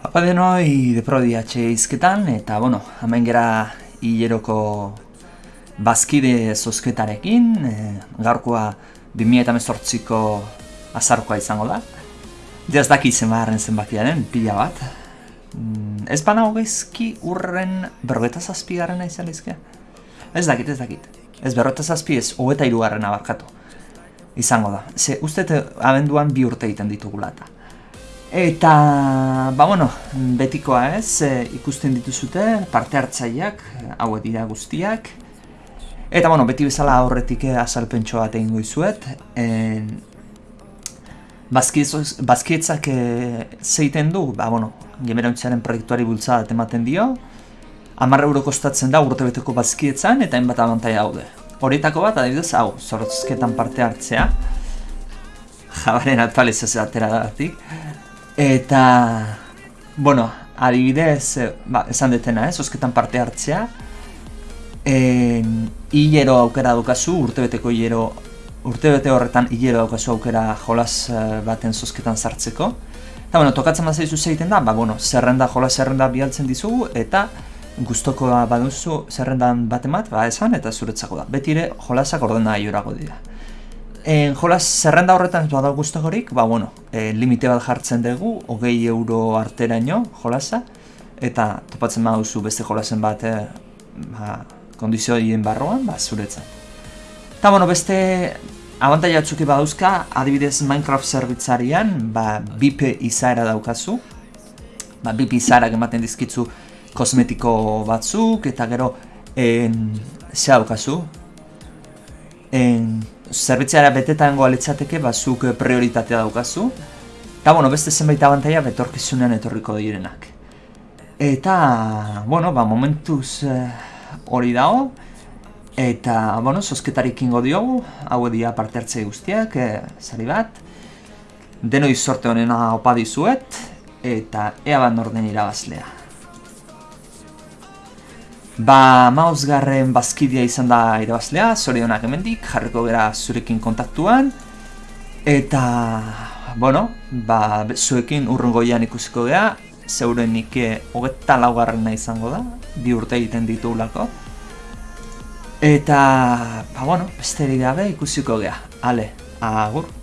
Apa denoi deprodiatxe izketan, eta bueno, hemen gera hileroko bazkide zozketarekin, e, gaurkoa 2018ko azarkoa izango da. Diaz daki zenbaaren zenbakiaren, pila bat. Mm, ez bana hogezki urren berrogeta zazpigaren izan izkea? Ez dakit, ez dakit. Ez berrogeta zazpi ez, hogeta irugarren abarkatu. Izango da. Ze, uste abenduan bi urte egiten ditugula eta. Eta, ba bueno, betikoa ez, e, ikusten dituzute, parte hartzaileak, hauek dira guztiak. Eta, bueno, beti bezala aurretik azalpentso bat egin goizuet. E, Bazkietzak e, zeiten du, ba, bueno, gemerontzearen proiektuari bultzada ematen dio. Amarra euro kostatzen da urte beteko bazkietzan eta hainbat abantai daude. Horietako bat, adibidez, hau, zortzketan parte hartzea. Jabaren aktualizazioa atera datik. Eta, bueno, adibidez, eh, ba, esan detena, eh, zozketan parte hartzea. E, hilero aukera dukazu, urtebeteko hilero, urtebete horretan hilero daukazu aukera jolas eh, baten zozketan sartzeko. Eta, bueno, tokatzen bat zaizu zeiten da, ba, bueno, zerrenda, jolas zerrenda bialtzen dizugu, eta gustoko baduzu zerrendan bat emat, ba, esan, eta zuretzako da. Betire, jolasak ordena aiorago dira. En jolas zerrenda horretan ez badago gustagorik, ba bueno, e, limite bat jartzen dugu, hogei euro arteraino jolasa, eta topatzen baduzu beste jolasen bat e, ba, kondizioien barroan, ba, zuretzat. Eta bueno, beste abantaila batzuki badauzka, adibidez Minecraft zerbitzarian, ba, bipe izaera daukazu, ba, bipe izaerak ematen dizkitzu kosmetiko batzuk, eta gero, en, ze daukazu, en, zerbitzeara betetango aletzateke bazuk prioritatea daukazu. Eta, bueno, beste zenbait abantaia betorkizunean etorriko direnak. Eta, bueno, ba, momentuz eh, hori dago. Eta, bueno, zozketarik ingo diogu, hau edia parte hartzei guztiak, e, zari bat. Denoi sorte honena opa dizuet, eta ea bat norden irabazlea. Ba, mauzgarren bazkidea izan da irabazlea, zorionak emendik, jarriko gara zurekin kontaktuan. Eta, bueno, ba, zuekin urrungoian ikusiko gara, zeuren nike hogeta laugarrena izango da, bi urte egiten ditugulako. Eta, ba, bueno, besterik gabe ikusiko gara. Ale, agur.